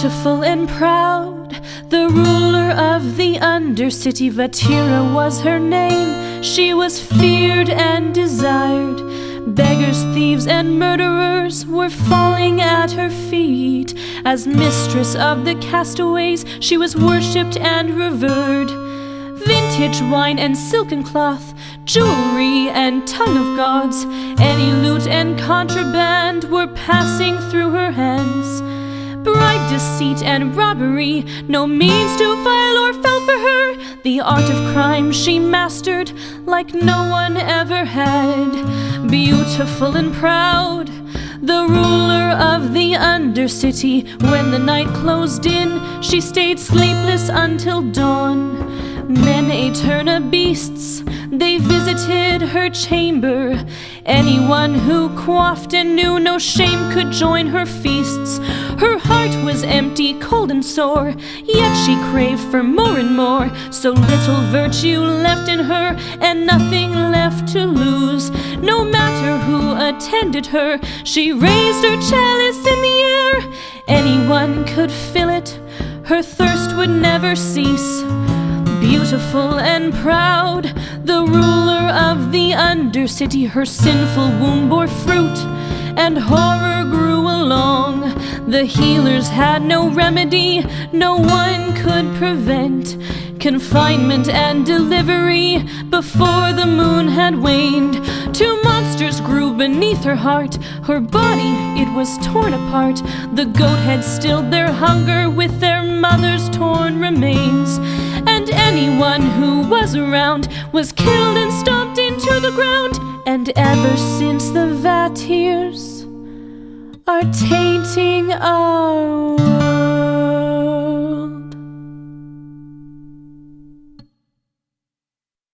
Beautiful and proud, the ruler of the Undercity, Vatira was her name. She was feared and desired. Beggars, thieves, and murderers were falling at her feet. As mistress of the castaways, she was worshipped and revered. Vintage wine and silken cloth, jewelry and tongue of gods, any loot and contraband were passing through her hands. Bribe, deceit, and robbery, no means too vile or fell for her. The art of crime she mastered like no one ever had. Beautiful and proud, the ruler of the Undercity. When the night closed in, she stayed sleepless until dawn. Men her beasts, they visited her chamber. Anyone who quaffed and knew no shame could join her feasts. Her heart was empty, cold, and sore, yet she craved for more and more. So little virtue left in her, and nothing left to lose. No matter who attended her, she raised her chalice in the air. Anyone could fill it, her thirst would never cease. Beautiful and proud, the ruler of the Undercity, her sinful womb bore fruit, and horror grew along. The healers had no remedy, no one could prevent confinement and delivery before the moon had waned. Two monsters grew beneath her heart, her body it was torn apart. The goat had stilled their hunger with their mother's torn remains and anyone who was around was killed and stomped into the ground. And ever since the Vatirs are tainting our